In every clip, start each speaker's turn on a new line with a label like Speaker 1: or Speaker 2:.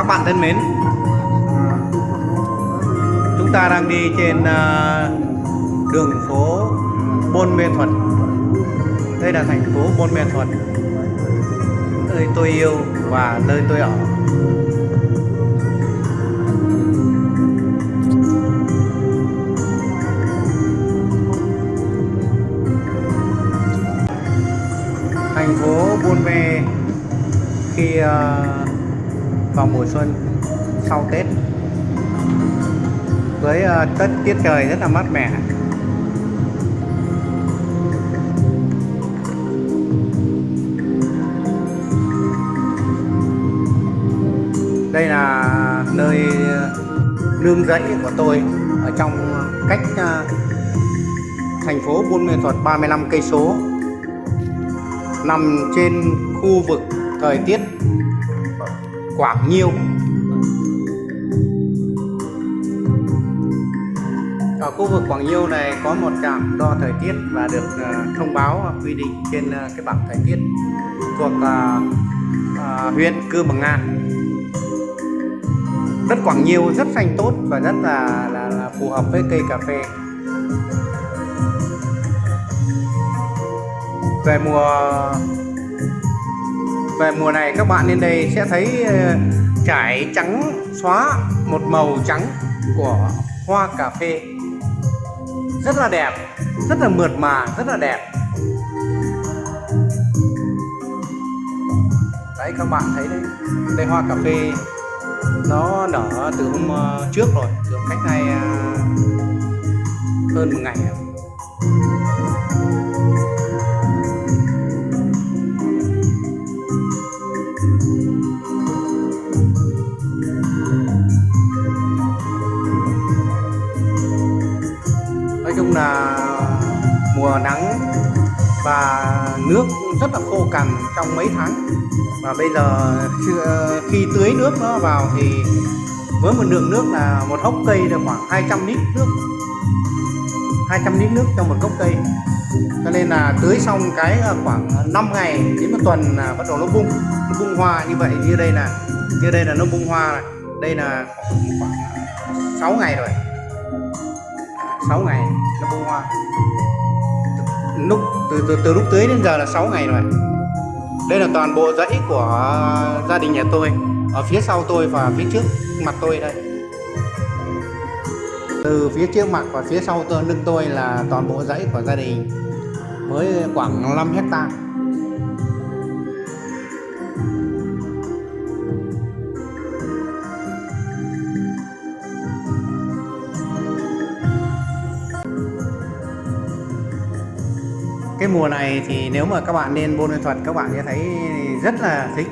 Speaker 1: các bạn thân mến Chúng ta đang đi trên ờ, đường phố Buôn Mê Thuật. Đây là thành phố Buôn Mê Thuật. Nơi tôi yêu và nơi tôi ở. Thành phố Buôn Mê khi uh, vào mùa xuân sau Tết. Với ờ, tất tiết trời rất là mát mẻ. Đây là nơi nương rẫy của tôi ở trong cách ờ, thành phố Buôn Mê Thuật 35 cây số, nằm trên khu vực thời tiết Quảng Nhiêu Ở khu vực Quảng Nhiêu này có một trạm đo thời tiết và được uh, thông báo ờ, quy định trên uh, cái bảng thời tiết thuộc uh, huyện Cư Bằng An. Đất Quảng Nhiêu rất xanh tốt và rất là, là, là phù hợp với cây cà phê. Về mùa về mùa này các bạn lên đây sẽ thấy ờ, trải trắng, xóa một màu trắng của hoa cà phê. Rất là đẹp, rất là mượt mà, rất là đẹp. Đấy, các bạn thấy đấy. Đây, hoa cà phê, nó nở từ hôm ờ, trước rồi, từ cách này ờ, hơn một ngày rồi. Và nước rất là khô cằn trong mấy tháng. Và bây giờ khi tưới nước nó vào thì với một lượng nước là một hốc cây được khoảng 200 lít nước. 200 lít nước trong một gốc cây. Cho nên là tưới xong cái khoảng 5 ngày đến một tuần là bắt đầu nó bung nó bung hoa như vậy. Như đây là, như đây là nó bung hoa này. Đây là khoảng 6 ngày rồi. 6 ngày nó bung hoa lúc từ, từ từ lúc tưới đến giờ là 6 ngày rồi đây là toàn bộ dãy của gia đình nhà tôi ở phía sau tôi và phía trước mặt tôi đây. Từ phía trước mặt và phía sau tôi lưng tôi là toàn bộ dãy của gia đình với khoảng 5 hectare cái mùa này thì nếu mà các bạn lên Buôn Thuật, các bạn sẽ thấy rất là thích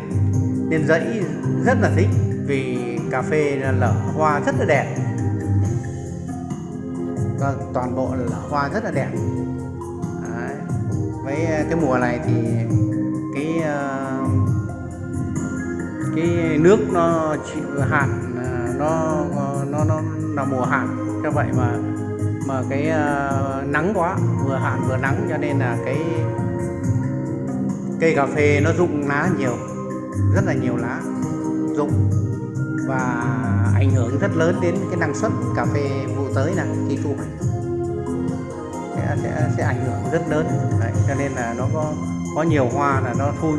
Speaker 1: lên dãy rất là thích vì cà phê lở hoa rất là đẹp. Vâng toàn bộ là hoa rất là đẹp. Đấy. với ờ, cái mùa này thì cái ờ, cái nước nó chịu hạn ờ, nó nó nó là mùa hạn. Cho vậy mà mà cái uh, nắng quá vừa hạn vừa nắng cho nên là cái cây cà phê nó rụng lá nhiều rất là nhiều lá rụng và ảnh hưởng rất lớn đến cái năng suất cà phê vụ tới này khi thu hoạch sẽ, sẽ, sẽ ảnh hưởng rất lớn Đấy, cho nên là nó có có nhiều hoa là nó thui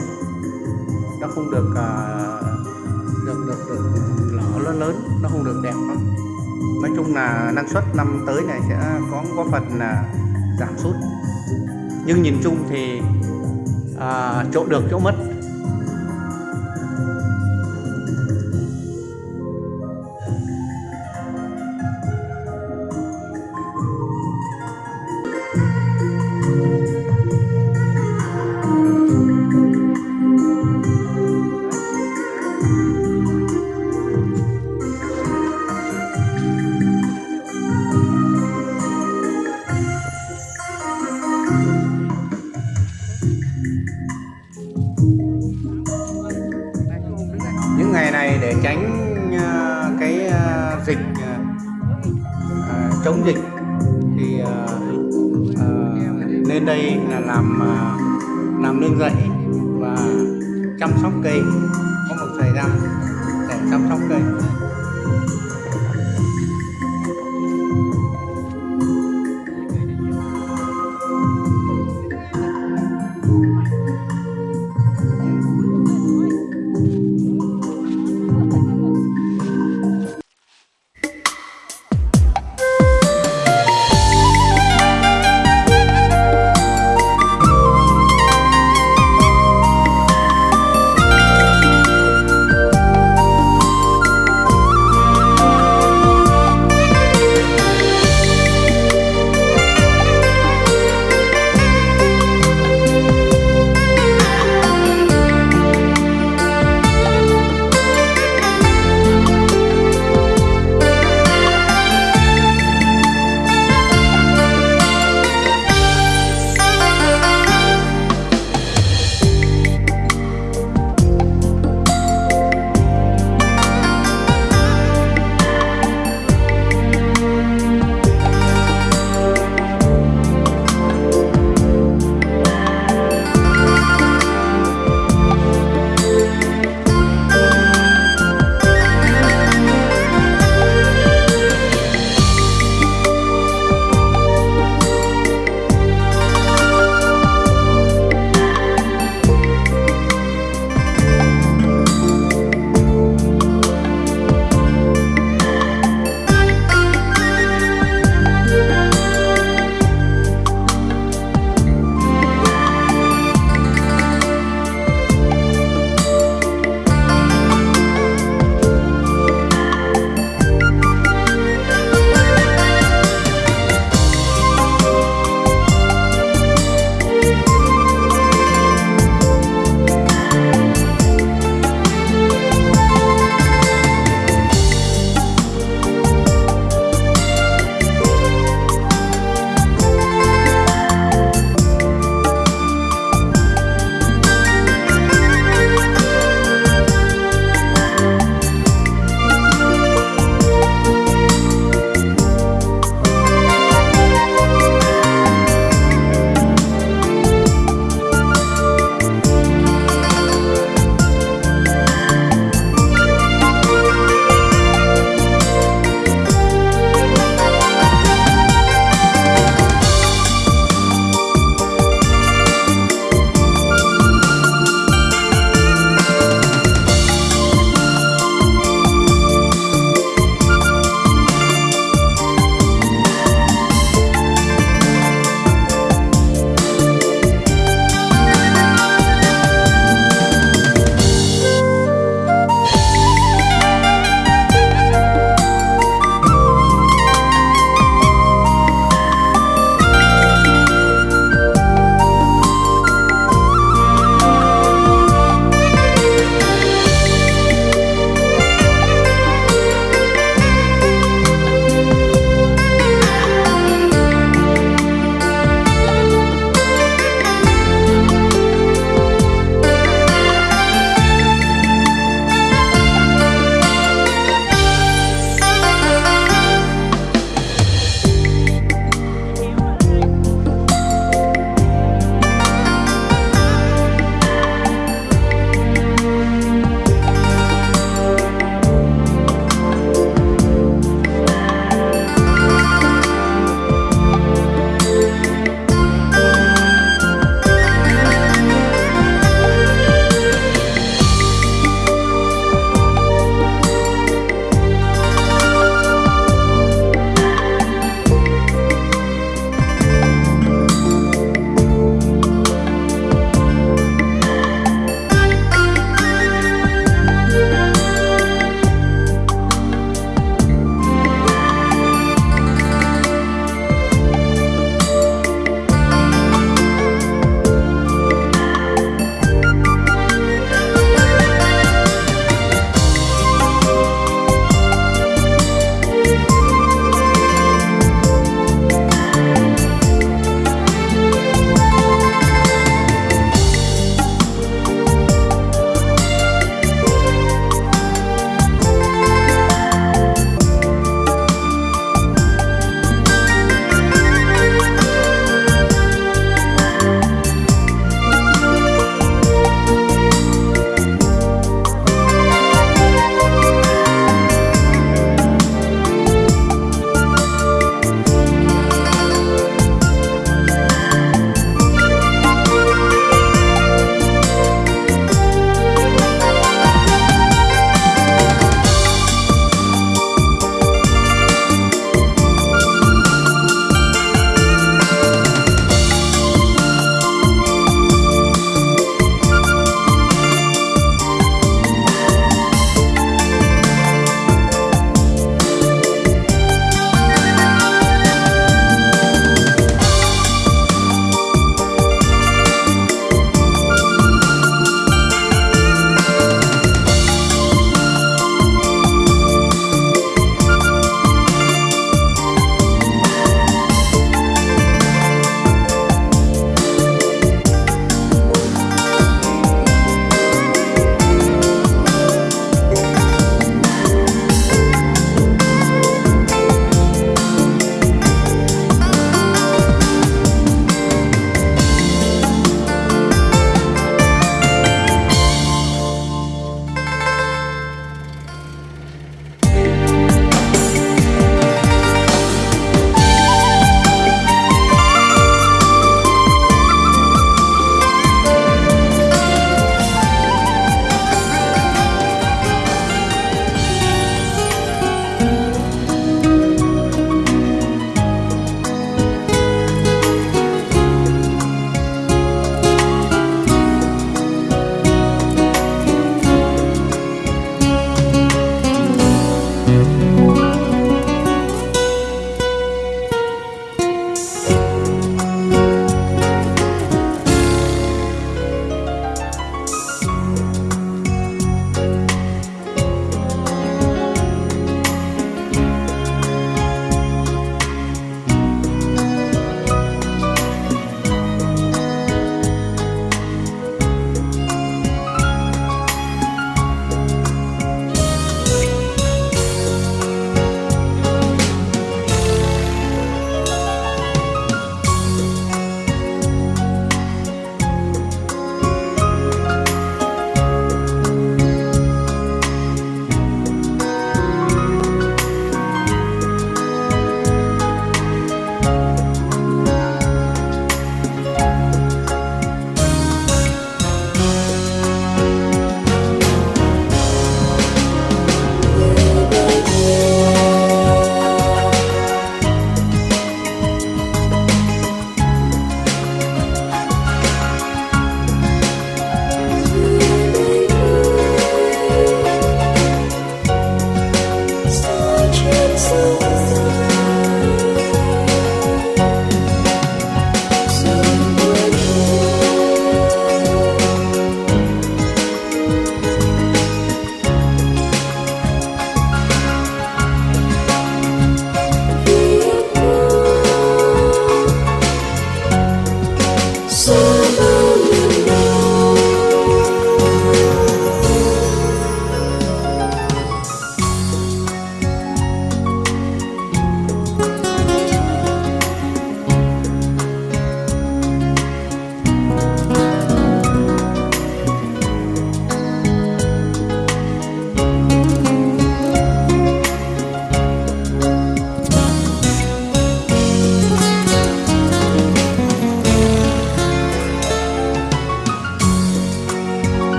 Speaker 1: nó không được uh, được được được lở lớn lớn nó không được đẹp lắm nói chung là năng suất năm tới này sẽ có có phần là giảm sút. Nhưng nhìn chung thì à, chỗ được chỗ mất. Chăm sóc cây. Có một thời gian để chăm sóc cây.